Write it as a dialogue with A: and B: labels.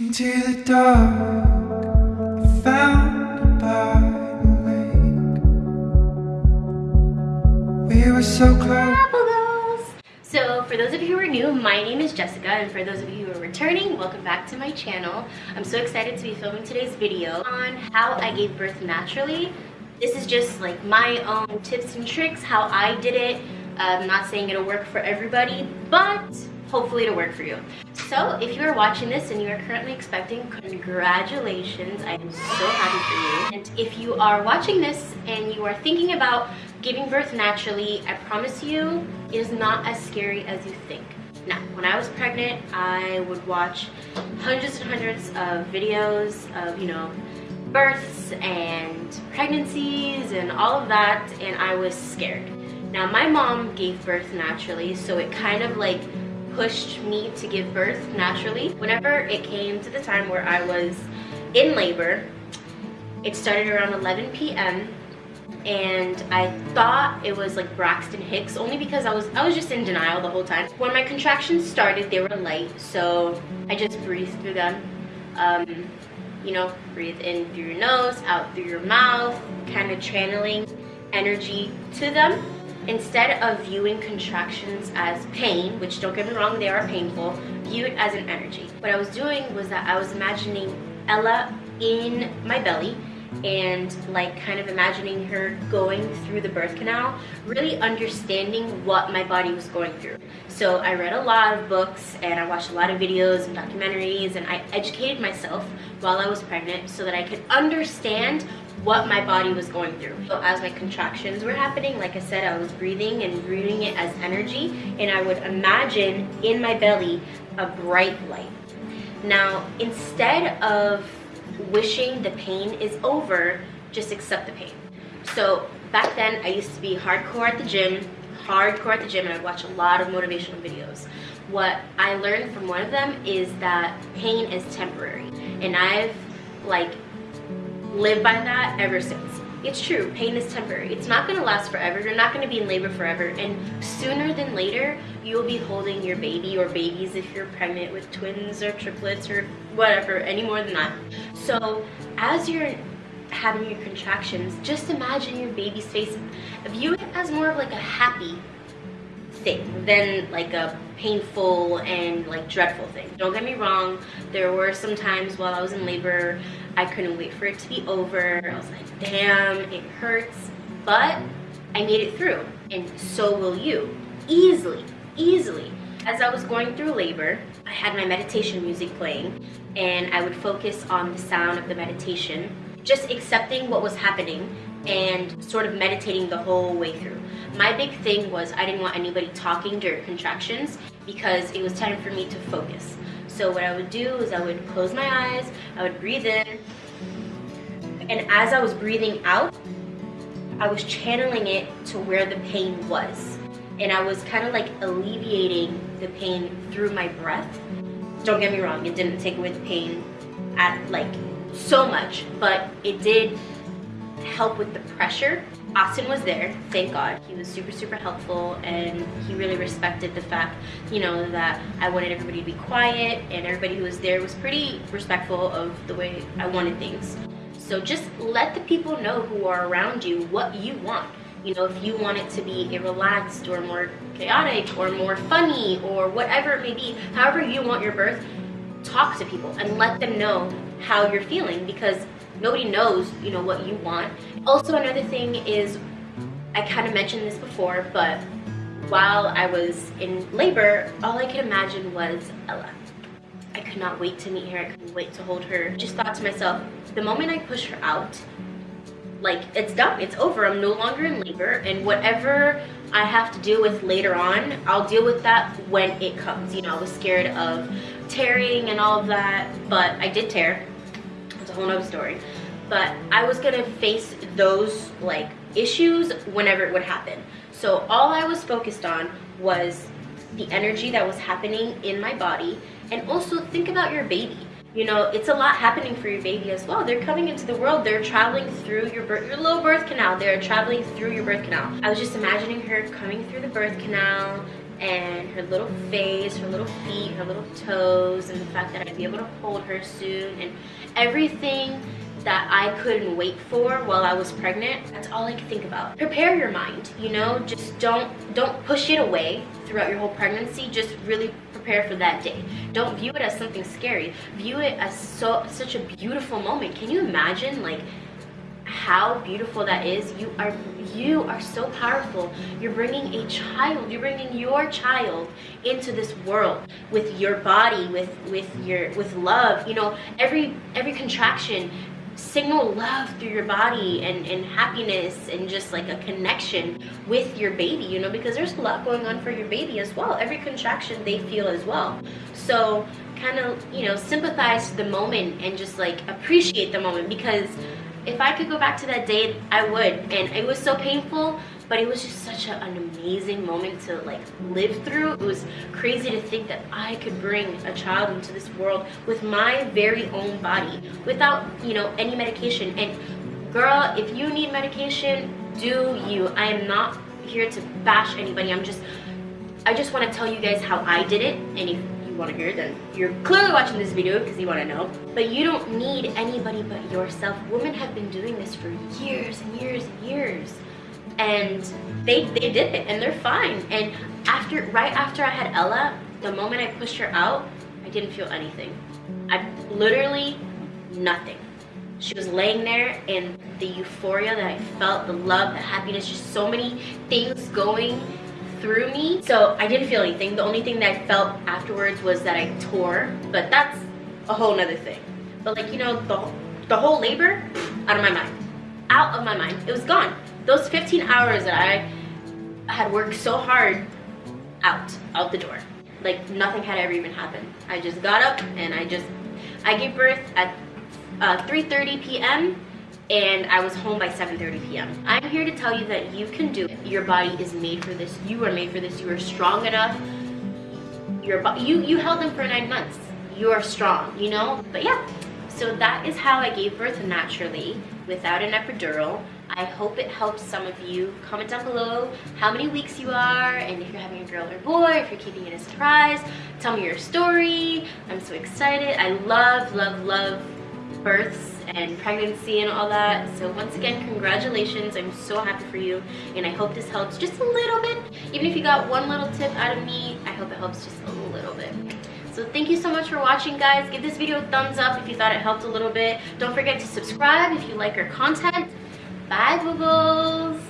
A: Into the dark, found by the lake. We were so close.
B: So for those of you who are new, my name is Jessica and for those of you who are returning, welcome back to my channel. I'm so excited to be filming today's video on how I gave birth naturally. This is just like my own tips and tricks, how I did it. I'm not saying it'll work for everybody, but hopefully it'll work for you. So if you are watching this and you are currently expecting, congratulations. I am so happy for you. And if you are watching this and you are thinking about giving birth naturally, I promise you, it is not as scary as you think. Now, when I was pregnant, I would watch hundreds and hundreds of videos of, you know, births and pregnancies and all of that, and I was scared. Now, my mom gave birth naturally, so it kind of like pushed me to give birth naturally. Whenever it came to the time where I was in labor, it started around 11 p.m. and I thought it was like Braxton Hicks only because I was I was just in denial the whole time. When my contractions started, they were light, so I just breathed through them. Um, you know, breathe in through your nose, out through your mouth, kind of channeling energy to them Instead of viewing contractions as pain, which don't get me wrong, they are painful, view it as an energy. What I was doing was that I was imagining Ella in my belly and like kind of imagining her going through the birth canal, really understanding what my body was going through. So I read a lot of books and I watched a lot of videos and documentaries and I educated myself while I was pregnant so that I could understand what my body was going through. So as my contractions were happening, like I said, I was breathing and breathing it as energy and I would imagine in my belly a bright light. Now, instead of wishing the pain is over, just accept the pain. So back then, I used to be hardcore at the gym, hardcore at the gym, and I'd watch a lot of motivational videos. What I learned from one of them is that pain is temporary. And I've like lived by that ever since. It's true, pain is temporary. It's not gonna last forever. You're not gonna be in labor forever. And sooner than later, you'll be holding your baby or babies if you're pregnant with twins or triplets or whatever, any more than that. So as you're having your contractions, just imagine your baby's face. View it as more of like a happy thing than like a painful and like dreadful thing. Don't get me wrong, there were some times while I was in labor, I couldn't wait for it to be over. I was like, damn, it hurts, but I made it through and so will you. Easily, easily. As I was going through labor, I had my meditation music playing and I would focus on the sound of the meditation, just accepting what was happening and sort of meditating the whole way through. My big thing was I didn't want anybody talking during contractions because it was time for me to focus. So what I would do is I would close my eyes, I would breathe in, and as I was breathing out, I was channeling it to where the pain was. And I was kind of like alleviating the pain through my breath. Don't get me wrong, it didn't take away the pain at like so much, but it did help with the pressure. Austin was there, thank God. He was super, super helpful and he really respected the fact, you know, that I wanted everybody to be quiet and everybody who was there was pretty respectful of the way I wanted things. So just let the people know who are around you what you want. You know, if you want it to be a relaxed or more chaotic or more funny or whatever it may be, however you want your birth, talk to people and let them know how you're feeling because nobody knows you know what you want. Also another thing is i kind of mentioned this before but while i was in labor all i could imagine was ella. I could not wait to meet her. I couldn't wait to hold her. Just thought to myself the moment i push her out like it's done it's over i'm no longer in labor and whatever i have to deal with later on i'll deal with that when it comes you know i was scared of tearing and all of that but i did tear it's a whole nother story but I was gonna face those like issues whenever it would happen. So all I was focused on was the energy that was happening in my body and also think about your baby. You know, it's a lot happening for your baby as well. They're coming into the world. They're traveling through your birth, your little birth canal. They're traveling through your birth canal. I was just imagining her coming through the birth canal and her little face, her little feet, her little toes, and the fact that I'd be able to hold her soon, and everything that I couldn't wait for while I was pregnant. That's all I could think about. Prepare your mind, you know, just don't don't push it away throughout your whole pregnancy. Just really prepare for that day. Don't view it as something scary. View it as so such a beautiful moment. Can you imagine like how beautiful that is you are you are so powerful you're bringing a child you're bringing your child into this world with your body with with your with love you know every every contraction signal love through your body and, and happiness and just like a connection with your baby, you know, because there's a lot going on for your baby as well. Every contraction they feel as well. So kind of, you know, sympathize the moment and just like appreciate the moment because if I could go back to that day, I would. And it was so painful, but it was just such a, an amazing moment to like live through. It was crazy to think that I could bring a child into this world with my very own body without, you know, any medication. And girl, if you need medication, do you. I am not here to bash anybody. I'm just, I just want to tell you guys how I did it. And if you want to hear, then you're clearly watching this video because you want to know. But you don't need anybody but yourself. Women have been doing this for years and years and years. And they, they did it and they're fine. And after, right after I had Ella, the moment I pushed her out, I didn't feel anything. I literally nothing. She was laying there and the euphoria that I felt, the love, the happiness, just so many things going through me. So I didn't feel anything. The only thing that I felt afterwards was that I tore, but that's a whole nother thing. But like, you know, the, the whole labor, out of my mind. Out of my mind. It was gone. Those 15 hours that I had worked so hard, out, out the door. Like nothing had ever even happened. I just got up and I just, I gave birth at uh, 3.30 p.m and I was home by 7.30 p.m. I'm here to tell you that you can do it. Your body is made for this. You are made for this. You are strong enough. Your you, you held them for nine months. You are strong, you know? But yeah, so that is how I gave birth naturally without an epidural. I hope it helps some of you. Comment down below how many weeks you are and if you're having a girl or boy, if you're keeping it a surprise. Tell me your story. I'm so excited. I love, love, love births and pregnancy and all that. So once again, congratulations. I'm so happy for you and I hope this helps just a little bit. Even if you got one little tip out of me, I hope it helps just a little bit. So thank you so much for watching guys. Give this video a thumbs up if you thought it helped a little bit. Don't forget to subscribe if you like our content. Bye boo